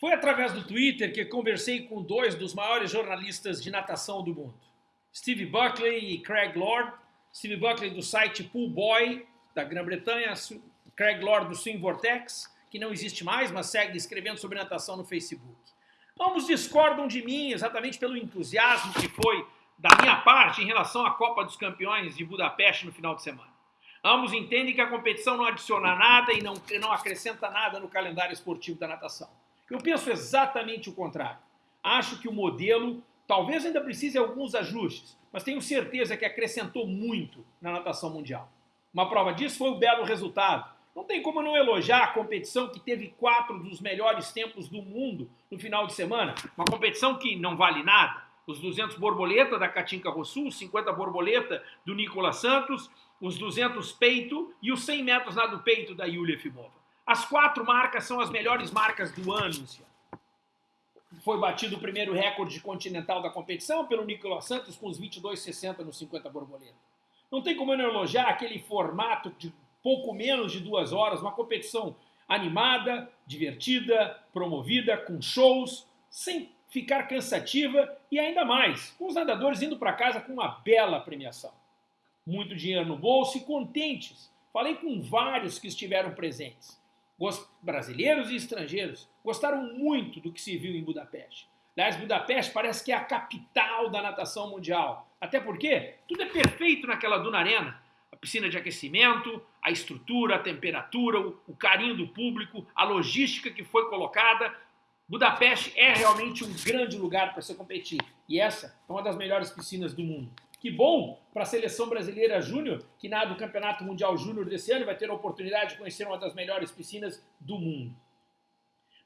Foi através do Twitter que conversei com dois dos maiores jornalistas de natação do mundo, Steve Buckley e Craig Lord. Steve Buckley do site Pool Boy, da Grã-Bretanha, Craig Lord do Swim Vortex, que não existe mais, mas segue escrevendo sobre natação no Facebook. Ambos discordam de mim exatamente pelo entusiasmo que foi da minha parte em relação à Copa dos Campeões de Budapeste no final de semana. Ambos entendem que a competição não adiciona nada e não, não acrescenta nada no calendário esportivo da natação. Eu penso exatamente o contrário. Acho que o modelo talvez ainda precise de alguns ajustes, mas tenho certeza que acrescentou muito na natação mundial. Uma prova disso foi o belo resultado. Não tem como não elogiar a competição que teve quatro dos melhores tempos do mundo no final de semana. Uma competição que não vale nada. Os 200 borboleta da Katinka Rossul, os 50 borboleta do Nicolas Santos, os 200 peito e os 100 metros nado peito da Yulia Fimova. As quatro marcas são as melhores marcas do ano. Foi batido o primeiro recorde continental da competição pelo Nicolas Santos com os 22,60 nos 50 borboleta. Não tem como eu não elogiar aquele formato de pouco menos de duas horas, uma competição animada, divertida, promovida, com shows, sem ficar cansativa e ainda mais, com os nadadores indo para casa com uma bela premiação. Muito dinheiro no bolso e contentes. Falei com vários que estiveram presentes brasileiros e estrangeiros, gostaram muito do que se viu em Budapeste. Aliás, Budapeste parece que é a capital da natação mundial. Até porque tudo é perfeito naquela Duna Arena. A piscina de aquecimento, a estrutura, a temperatura, o carinho do público, a logística que foi colocada. Budapeste é realmente um grande lugar para se competir. E essa é uma das melhores piscinas do mundo. Que bom para a seleção brasileira júnior, que nada o Campeonato Mundial Júnior desse ano vai ter a oportunidade de conhecer uma das melhores piscinas do mundo.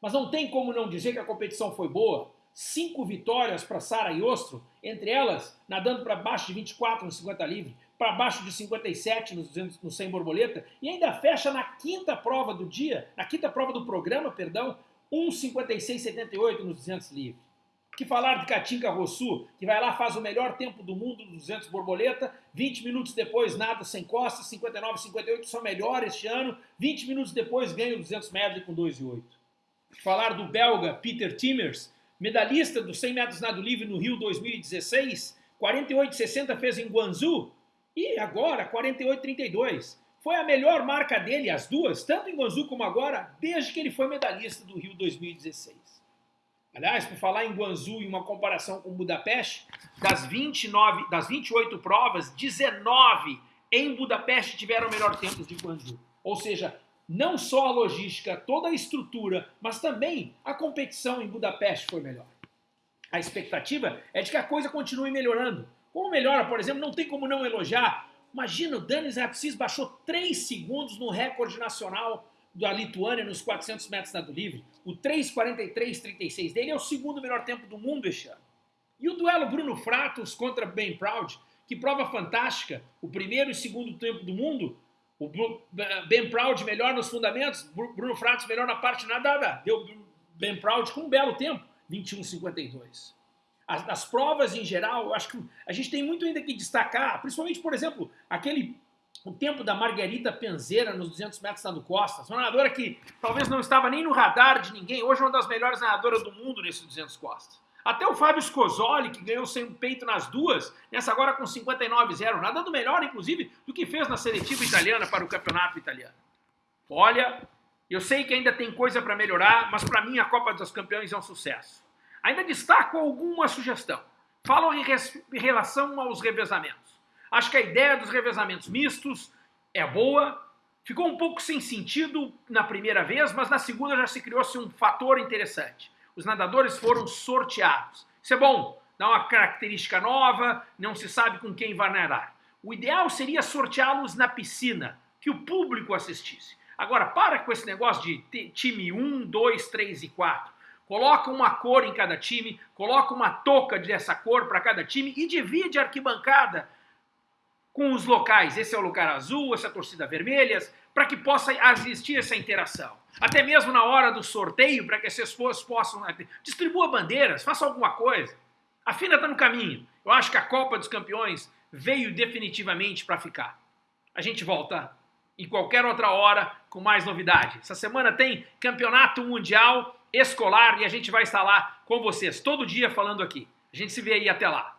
Mas não tem como não dizer que a competição foi boa. Cinco vitórias para Sara Ostro, entre elas nadando para baixo de 24 no 50 livre, para baixo de 57 no, 200, no 100 borboleta, e ainda fecha na quinta prova do dia, na quinta prova do programa, perdão, 1,56,78 nos 200 livre. Que falar de Katinka Rossu, que vai lá, faz o melhor tempo do mundo, 200 borboleta, 20 minutos depois nada sem costas, 59, 58, só melhor este ano, 20 minutos depois ganha o 200 metros com 2 e 8. Que falar do belga Peter Timmers, medalhista dos 100 metros nado livre no Rio 2016, 48,60 fez em Guangzhou e agora 48,32. Foi a melhor marca dele, as duas, tanto em Guangzhou como agora, desde que ele foi medalhista do Rio 2016. Aliás, por falar em Guangzhou e uma comparação com Budapeste, das, 29, das 28 provas, 19 em Budapeste tiveram melhor tempo de Guangzhou. Ou seja, não só a logística, toda a estrutura, mas também a competição em Budapeste foi melhor. A expectativa é de que a coisa continue melhorando. Como melhora, por exemplo, não tem como não elogiar. Imagina, o Danis Rapsis baixou 3 segundos no recorde nacional da Lituânia nos 400 metros nado livre. O 3,43,36 dele é o segundo melhor tempo do mundo este ano. E o duelo Bruno Fratos contra Ben Proud, que prova fantástica, o primeiro e segundo tempo do mundo, o Ben Proud melhor nos fundamentos, Bruno Fratos melhor na parte nadada, deu Ben Proud com um belo tempo, 21,52. As, as provas em geral, eu acho que a gente tem muito ainda que destacar, principalmente, por exemplo, aquele o tempo da Margarita Penzeira nos 200 metros nado costas, uma nadadora que talvez não estava nem no radar de ninguém, hoje é uma das melhores nadadoras do mundo nesses 200 costas. Até o Fábio Scosoli, que ganhou sem peito nas duas, nessa agora com 59,0, nadando melhor, inclusive, do que fez na seletiva italiana para o campeonato italiano. Olha, eu sei que ainda tem coisa para melhorar, mas para mim a Copa dos Campeões é um sucesso. Ainda destaco alguma sugestão. Falam em, em relação aos revezamentos. Acho que a ideia dos revezamentos mistos é boa. Ficou um pouco sem sentido na primeira vez, mas na segunda já se criou-se um fator interessante. Os nadadores foram sorteados. Isso é bom, dá uma característica nova, não se sabe com quem vai nadar. O ideal seria sorteá-los na piscina, que o público assistisse. Agora, para com esse negócio de time 1, 2, 3 e 4. Coloca uma cor em cada time, coloca uma touca dessa cor para cada time e divide a arquibancada com os locais, esse é o lugar azul, essa é torcida vermelha, para que possa existir essa interação. Até mesmo na hora do sorteio, para que essas pessoas possam... Né, distribua bandeiras, faça alguma coisa. A FINA está no caminho. Eu acho que a Copa dos Campeões veio definitivamente para ficar. A gente volta em qualquer outra hora com mais novidade. Essa semana tem Campeonato Mundial escolar e a gente vai estar lá com vocês todo dia falando aqui. A gente se vê aí até lá.